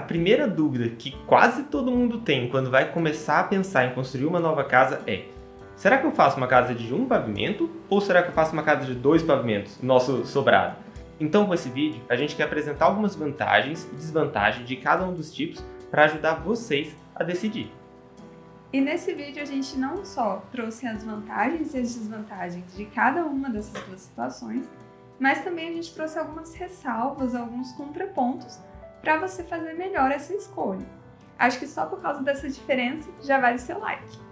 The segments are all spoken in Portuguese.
A primeira dúvida que quase todo mundo tem quando vai começar a pensar em construir uma nova casa é Será que eu faço uma casa de um pavimento ou será que eu faço uma casa de dois pavimentos, nosso sobrado? Então, com esse vídeo, a gente quer apresentar algumas vantagens e desvantagens de cada um dos tipos para ajudar vocês a decidir. E nesse vídeo a gente não só trouxe as vantagens e as desvantagens de cada uma dessas duas situações, mas também a gente trouxe algumas ressalvas, alguns contrapontos para você fazer melhor essa escolha. Acho que só por causa dessa diferença já vale seu like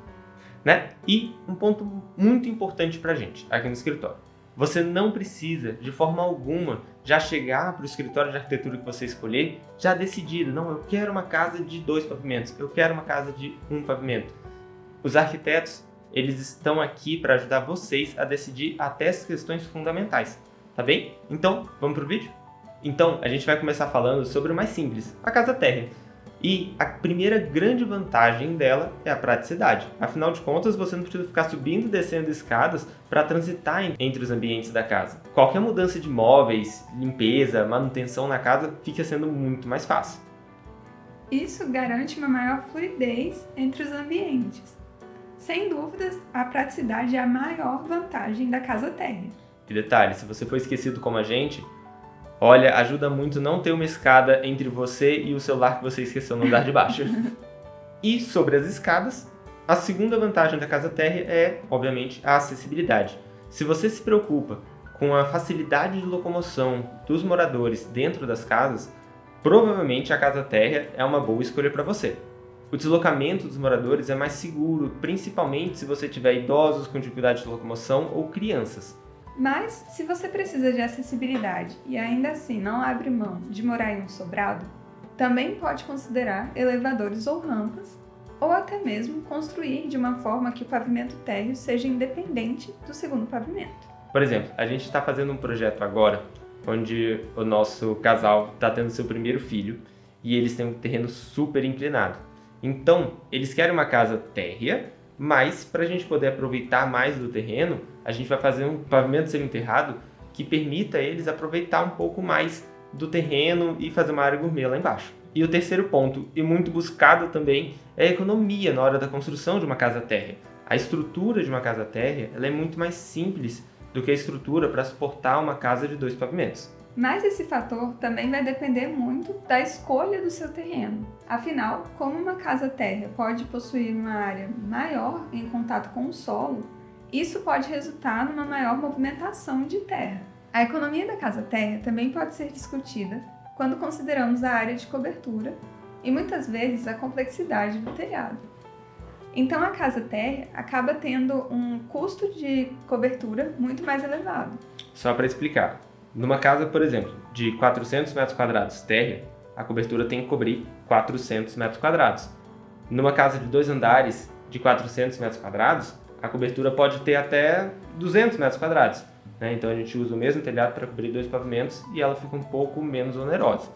né? E um ponto muito importante para a gente aqui no escritório. Você não precisa, de forma alguma, já chegar para o escritório de arquitetura que você escolher já decidido. Não, eu quero uma casa de dois pavimentos, eu quero uma casa de um pavimento. Os arquitetos, eles estão aqui para ajudar vocês a decidir até essas questões fundamentais, tá bem? Então, vamos para o vídeo? Então, a gente vai começar falando sobre o mais simples, a casa térrea. E a primeira grande vantagem dela é a praticidade. Afinal de contas, você não precisa ficar subindo e descendo escadas para transitar entre os ambientes da casa. Qualquer mudança de móveis, limpeza, manutenção na casa fica sendo muito mais fácil. Isso garante uma maior fluidez entre os ambientes. Sem dúvidas, a praticidade é a maior vantagem da casa térrea. E detalhe, se você for esquecido como a gente, Olha, ajuda muito não ter uma escada entre você e o celular que você esqueceu no andar de baixo. e sobre as escadas, a segunda vantagem da casa térrea é, obviamente, a acessibilidade. Se você se preocupa com a facilidade de locomoção dos moradores dentro das casas, provavelmente a casa térrea é uma boa escolha para você. O deslocamento dos moradores é mais seguro, principalmente se você tiver idosos com dificuldade de locomoção ou crianças. Mas, se você precisa de acessibilidade e ainda assim não abre mão de morar em um sobrado, também pode considerar elevadores ou rampas, ou até mesmo construir de uma forma que o pavimento térreo seja independente do segundo pavimento. Por exemplo, a gente está fazendo um projeto agora onde o nosso casal está tendo seu primeiro filho e eles têm um terreno super inclinado. Então, eles querem uma casa térrea, mas para a gente poder aproveitar mais do terreno, a gente vai fazer um pavimento semi-enterrado que permita eles aproveitar um pouco mais do terreno e fazer uma área gourmet lá embaixo. E o terceiro ponto, e muito buscado também, é a economia na hora da construção de uma casa térrea. A estrutura de uma casa térrea ela é muito mais simples do que a estrutura para suportar uma casa de dois pavimentos. Mas esse fator também vai depender muito da escolha do seu terreno. Afinal, como uma casa térrea pode possuir uma área maior em contato com o solo, isso pode resultar numa maior movimentação de terra. A economia da casa térrea também pode ser discutida quando consideramos a área de cobertura e muitas vezes a complexidade do telhado. Então a casa térrea acaba tendo um custo de cobertura muito mais elevado. Só para explicar, numa casa, por exemplo, de 400 metros quadrados térrea, a cobertura tem que cobrir 400 metros quadrados. Numa casa de dois andares de 400 metros quadrados, a cobertura pode ter até 200 metros quadrados. Né? Então a gente usa o mesmo telhado para cobrir dois pavimentos e ela fica um pouco menos onerosa.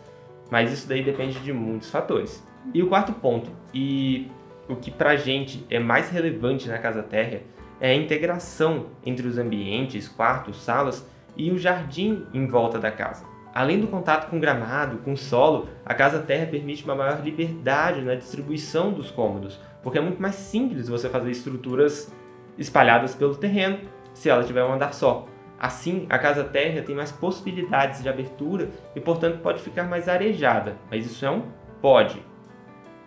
Mas isso daí depende de muitos fatores. E o quarto ponto, e o que para a gente é mais relevante na casa térrea, é a integração entre os ambientes, quartos, salas e o jardim em volta da casa. Além do contato com o gramado, com o solo, a casa terra permite uma maior liberdade na distribuição dos cômodos, porque é muito mais simples você fazer estruturas espalhadas pelo terreno se ela tiver um andar só. Assim, a casa terra tem mais possibilidades de abertura e, portanto, pode ficar mais arejada, mas isso é um pode.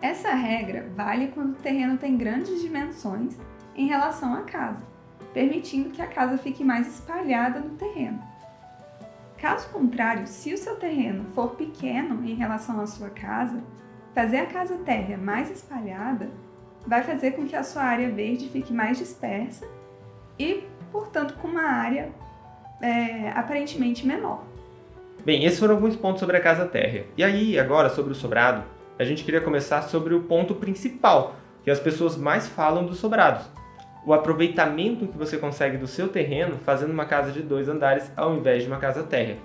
Essa regra vale quando o terreno tem grandes dimensões em relação à casa permitindo que a casa fique mais espalhada no terreno. Caso contrário, se o seu terreno for pequeno em relação à sua casa, fazer a casa térrea mais espalhada vai fazer com que a sua área verde fique mais dispersa e, portanto, com uma área é, aparentemente menor. Bem, esses foram alguns pontos sobre a casa térrea. E aí, agora, sobre o sobrado, a gente queria começar sobre o ponto principal, que as pessoas mais falam dos sobrados, o aproveitamento que você consegue do seu terreno fazendo uma casa de dois andares ao invés de uma casa térrea.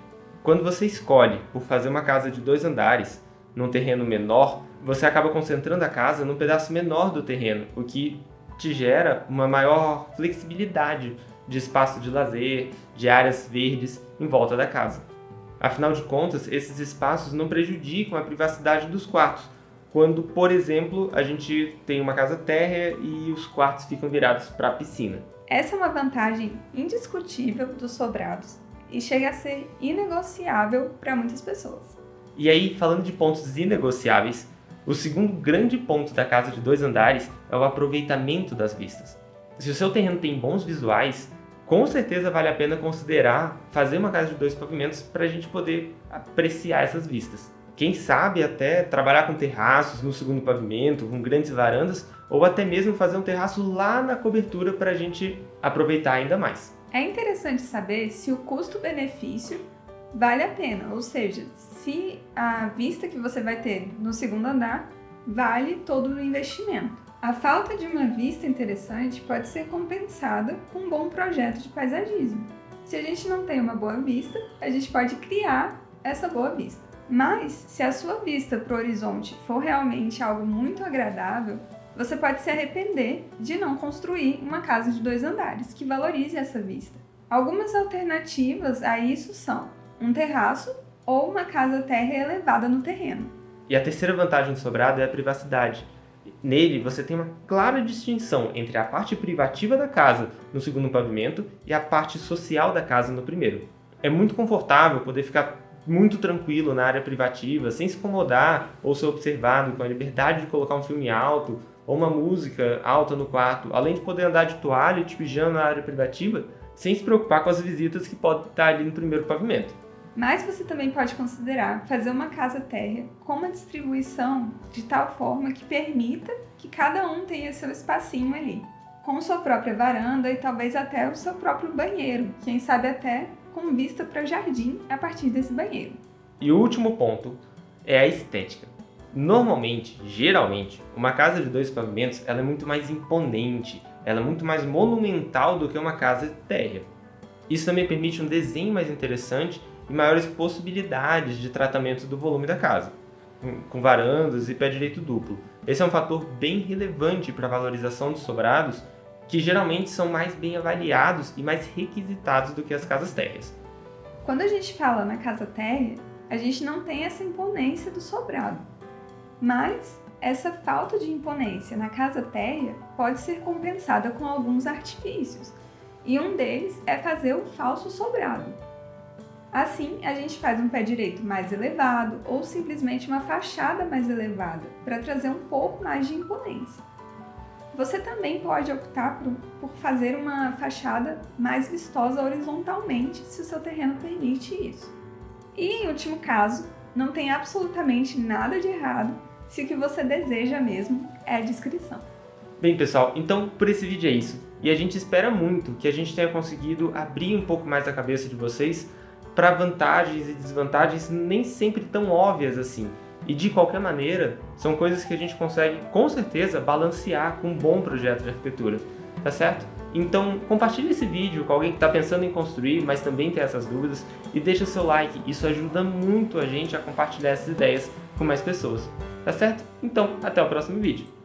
Quando você escolhe por fazer uma casa de dois andares num terreno menor, você acaba concentrando a casa num pedaço menor do terreno, o que te gera uma maior flexibilidade de espaço de lazer, de áreas verdes em volta da casa. Afinal de contas, esses espaços não prejudicam a privacidade dos quartos, quando, por exemplo, a gente tem uma casa térrea e os quartos ficam virados para a piscina. Essa é uma vantagem indiscutível dos sobrados e chega a ser inegociável para muitas pessoas. E aí, falando de pontos inegociáveis, o segundo grande ponto da casa de dois andares é o aproveitamento das vistas. Se o seu terreno tem bons visuais, com certeza vale a pena considerar fazer uma casa de dois pavimentos para a gente poder apreciar essas vistas. Quem sabe até trabalhar com terraços no segundo pavimento, com grandes varandas, ou até mesmo fazer um terraço lá na cobertura para a gente aproveitar ainda mais. É interessante saber se o custo-benefício vale a pena, ou seja, se a vista que você vai ter no segundo andar vale todo o investimento. A falta de uma vista interessante pode ser compensada com um bom projeto de paisagismo. Se a gente não tem uma boa vista, a gente pode criar essa boa vista. Mas, se a sua vista para o horizonte for realmente algo muito agradável, você pode se arrepender de não construir uma casa de dois andares que valorize essa vista. Algumas alternativas a isso são um terraço ou uma casa terra elevada no terreno. E a terceira vantagem do sobrado é a privacidade. Nele, você tem uma clara distinção entre a parte privativa da casa no segundo pavimento e a parte social da casa no primeiro. É muito confortável poder ficar muito tranquilo na área privativa, sem se incomodar ou ser observado, com a liberdade de colocar um filme alto ou uma música alta no quarto, além de poder andar de toalha e de pijama na área privativa, sem se preocupar com as visitas que podem estar ali no primeiro pavimento. Mas você também pode considerar fazer uma casa térrea com uma distribuição de tal forma que permita que cada um tenha seu espacinho ali, com sua própria varanda e talvez até o seu próprio banheiro, quem sabe até com vista para o jardim a partir desse banheiro. E o último ponto é a estética. Normalmente, geralmente, uma casa de dois pavimentos ela é muito mais imponente, ela é muito mais monumental do que uma casa térrea. Isso também permite um desenho mais interessante e maiores possibilidades de tratamento do volume da casa, com varandas e pé direito duplo. Esse é um fator bem relevante para a valorização dos sobrados, que geralmente são mais bem avaliados e mais requisitados do que as casas térreas. Quando a gente fala na casa térrea, a gente não tem essa imponência do sobrado, mas essa falta de imponência na casa térrea pode ser compensada com alguns artifícios, e um deles é fazer o falso sobrado, Assim, a gente faz um pé direito mais elevado ou simplesmente uma fachada mais elevada para trazer um pouco mais de imponência. Você também pode optar por, por, fazer uma fachada mais vistosa horizontalmente, se o seu terreno permite isso. E, em último caso, não tem absolutamente nada de errado se o que você deseja mesmo é a descrição. Bem, pessoal, então por esse vídeo é isso. E a gente espera muito que a gente tenha conseguido abrir um pouco mais a cabeça de vocês para vantagens e desvantagens nem sempre tão óbvias assim. E de qualquer maneira, são coisas que a gente consegue com certeza balancear com um bom projeto de arquitetura, tá certo? Então compartilhe esse vídeo com alguém que está pensando em construir, mas também tem essas dúvidas, e deixa seu like, isso ajuda muito a gente a compartilhar essas ideias com mais pessoas, tá certo? Então, até o próximo vídeo.